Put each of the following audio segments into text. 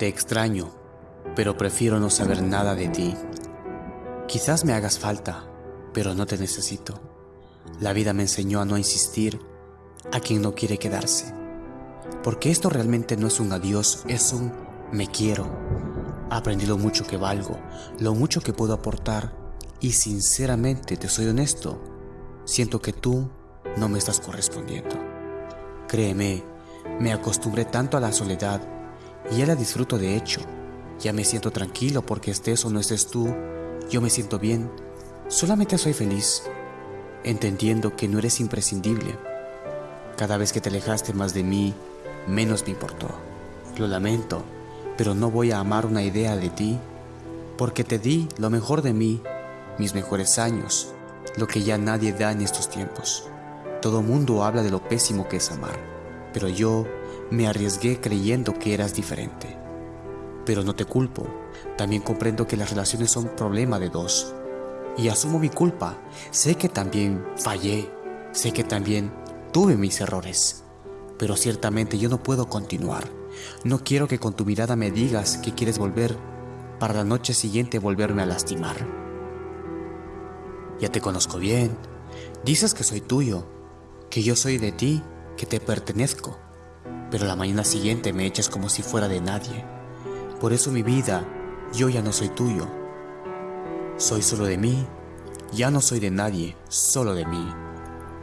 Te extraño, pero prefiero no saber nada de ti. Quizás me hagas falta, pero no te necesito. La vida me enseñó a no insistir a quien no quiere quedarse. Porque esto realmente no es un adiós, es un me quiero. Aprendí lo mucho que valgo, lo mucho que puedo aportar y sinceramente te soy honesto, siento que tú no me estás correspondiendo. Créeme, me acostumbré tanto a la soledad y ya disfruto de hecho. Ya me siento tranquilo porque estés o no estés tú, yo me siento bien. Solamente soy feliz, entendiendo que no eres imprescindible. Cada vez que te alejaste más de mí, menos me importó. Lo lamento, pero no voy a amar una idea de ti, porque te di lo mejor de mí, mis mejores años, lo que ya nadie da en estos tiempos. Todo mundo habla de lo pésimo que es amar, pero yo me arriesgué creyendo que eras diferente. Pero no te culpo, también comprendo que las relaciones son problema de dos. Y asumo mi culpa, sé que también fallé, sé que también tuve mis errores. Pero ciertamente yo no puedo continuar. No quiero que con tu mirada me digas que quieres volver para la noche siguiente volverme a lastimar. Ya te conozco bien, dices que soy tuyo, que yo soy de ti, que te pertenezco pero la mañana siguiente me echas como si fuera de nadie. Por eso mi vida, yo ya no soy tuyo. Soy solo de mí, ya no soy de nadie, solo de mí.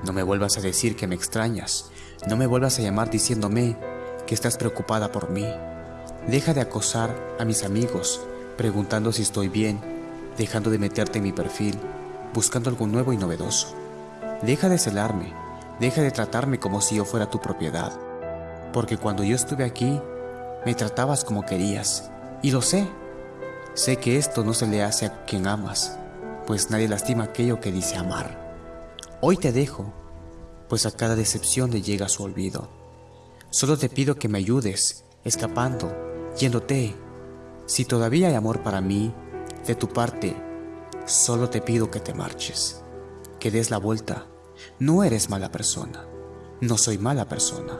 No me vuelvas a decir que me extrañas, no me vuelvas a llamar diciéndome que estás preocupada por mí. Deja de acosar a mis amigos, preguntando si estoy bien, dejando de meterte en mi perfil, buscando algo nuevo y novedoso. Deja de celarme, deja de tratarme como si yo fuera tu propiedad porque cuando yo estuve aquí, me tratabas como querías. Y lo sé. Sé que esto no se le hace a quien amas, pues nadie lastima aquello que dice amar. Hoy te dejo, pues a cada decepción le llega su olvido. Solo te pido que me ayudes, escapando, yéndote. Si todavía hay amor para mí, de tu parte, solo te pido que te marches, que des la vuelta. No eres mala persona, no soy mala persona.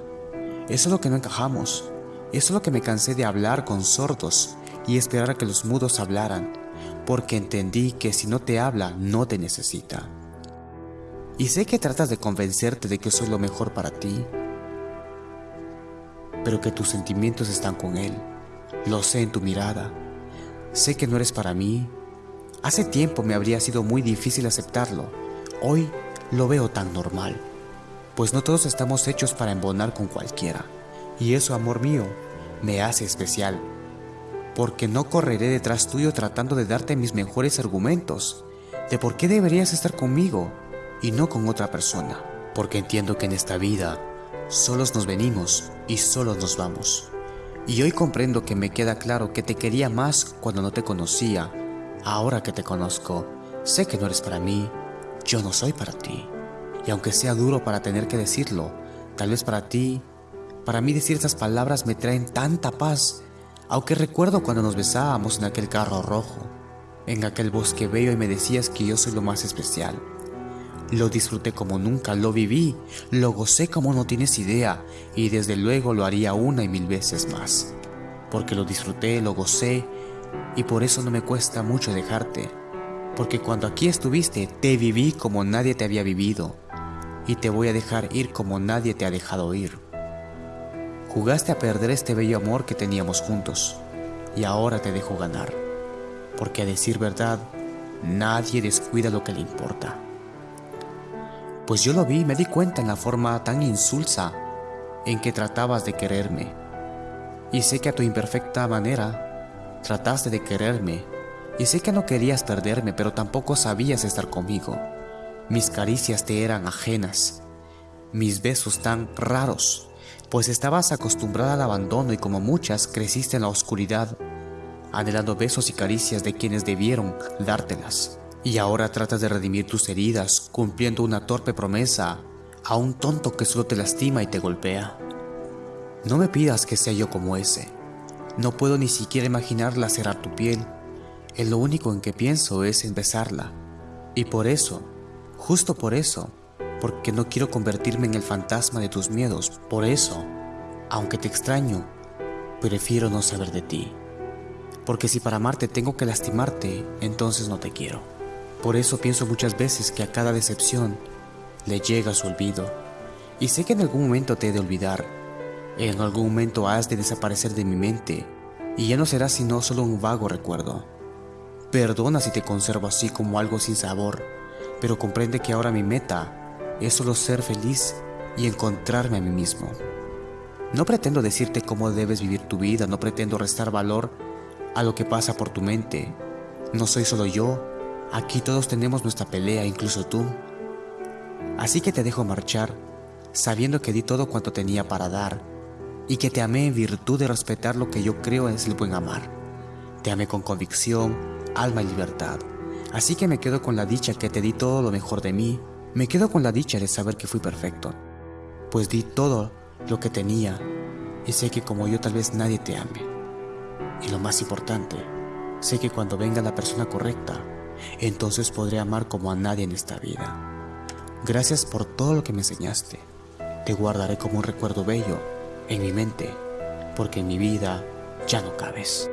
Eso es lo que no encajamos. Eso es lo que me cansé de hablar con sordos y esperar a que los mudos hablaran, porque entendí que si no te habla, no te necesita. Y sé que tratas de convencerte de que soy lo mejor para ti, pero que tus sentimientos están con él. Lo sé en tu mirada. Sé que no eres para mí. Hace tiempo me habría sido muy difícil aceptarlo. Hoy lo veo tan normal pues no todos estamos hechos para embonar con cualquiera. Y eso, amor mío, me hace especial, porque no correré detrás tuyo tratando de darte mis mejores argumentos de por qué deberías estar conmigo y no con otra persona, porque entiendo que en esta vida solos nos venimos y solos nos vamos. Y hoy comprendo que me queda claro que te quería más cuando no te conocía. Ahora que te conozco, sé que no eres para mí, yo no soy para ti. Y aunque sea duro para tener que decirlo, tal vez para ti, para mí decir esas palabras me traen tanta paz, aunque recuerdo cuando nos besábamos en aquel carro rojo, en aquel bosque bello y me decías que yo soy lo más especial. Lo disfruté como nunca, lo viví, lo gocé como no tienes idea y desde luego lo haría una y mil veces más. Porque lo disfruté, lo gocé y por eso no me cuesta mucho dejarte. Porque cuando aquí estuviste te viví como nadie te había vivido y te voy a dejar ir como nadie te ha dejado ir. Jugaste a perder este bello amor que teníamos juntos y ahora te dejo ganar, porque a decir verdad, nadie descuida lo que le importa. Pues yo lo vi y me di cuenta en la forma tan insulsa en que tratabas de quererme. Y sé que a tu imperfecta manera trataste de quererme. Y sé que no querías perderme, pero tampoco sabías estar conmigo. Mis caricias te eran ajenas, mis besos tan raros, pues estabas acostumbrada al abandono y como muchas creciste en la oscuridad, anhelando besos y caricias de quienes debieron dártelas. Y ahora tratas de redimir tus heridas cumpliendo una torpe promesa a un tonto que solo te lastima y te golpea. No me pidas que sea yo como ese. No puedo ni siquiera imaginar lacerar tu piel. En lo único en que pienso es en besarla. Y por eso Justo por eso, porque no quiero convertirme en el fantasma de tus miedos. Por eso, aunque te extraño, prefiero no saber de ti. Porque si para amarte tengo que lastimarte, entonces no te quiero. Por eso pienso muchas veces que a cada decepción le llega su olvido. Y sé que en algún momento te he de olvidar. En algún momento has de desaparecer de mi mente. Y ya no será sino solo un vago recuerdo. Perdona si te conservo así como algo sin sabor, pero comprende que ahora mi meta es solo ser feliz y encontrarme a mí mismo. No pretendo decirte cómo debes vivir tu vida, no pretendo restar valor a lo que pasa por tu mente. No soy solo yo, aquí todos tenemos nuestra pelea, incluso tú. Así que te dejo marchar, sabiendo que di todo cuanto tenía para dar, y que te amé en virtud de respetar lo que yo creo es el buen amar. Te amé con convicción, alma y libertad. Así que me quedo con la dicha que te di todo lo mejor de mí, me quedo con la dicha de saber que fui perfecto, pues di todo lo que tenía y sé que como yo tal vez nadie te ame. Y lo más importante, sé que cuando venga la persona correcta, entonces podré amar como a nadie en esta vida. Gracias por todo lo que me enseñaste. Te guardaré como un recuerdo bello en mi mente, porque en mi vida ya no cabes.